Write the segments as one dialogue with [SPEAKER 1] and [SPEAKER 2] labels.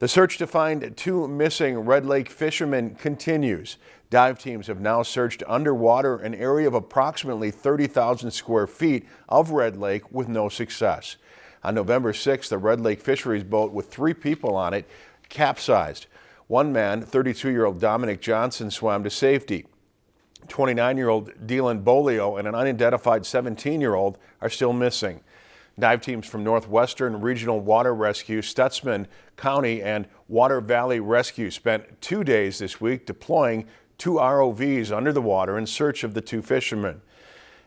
[SPEAKER 1] The search to find two missing Red Lake fishermen continues. Dive teams have now searched underwater an area of approximately 30,000 square feet of Red Lake with no success. On November 6th, the Red Lake fisheries boat with three people on it capsized. One man, 32-year-old Dominic Johnson, swam to safety. 29-year-old Dylan Bolio and an unidentified 17-year-old are still missing. Dive teams from Northwestern Regional Water Rescue, Stutsman County, and Water Valley Rescue spent two days this week deploying two ROVs under the water in search of the two fishermen.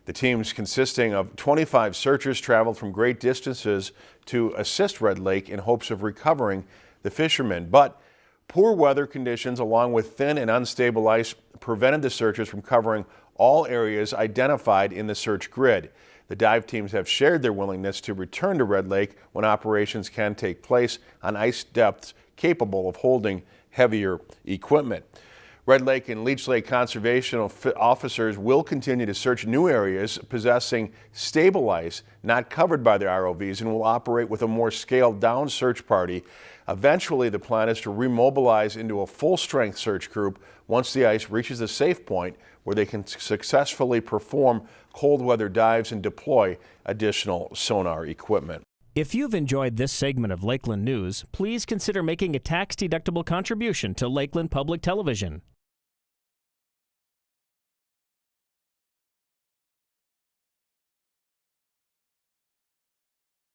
[SPEAKER 1] The teams consisting of 25 searchers traveled from great distances to assist Red Lake in hopes of recovering the fishermen. But poor weather conditions along with thin and unstable ice prevented the searchers from covering all areas identified in the search grid. The dive teams have shared their willingness to return to Red Lake when operations can take place on ice depths capable of holding heavier equipment. Red Lake and Leech Lake conservation officers will continue to search new areas possessing stable ice not covered by the ROVs and will operate with a more scaled down search party. Eventually, the plan is to remobilize into a full strength search group once the ice reaches a safe point where they can successfully perform cold weather dives and deploy additional sonar equipment.
[SPEAKER 2] If you've enjoyed this segment of Lakeland News, please consider making a tax-deductible contribution to Lakeland Public Television.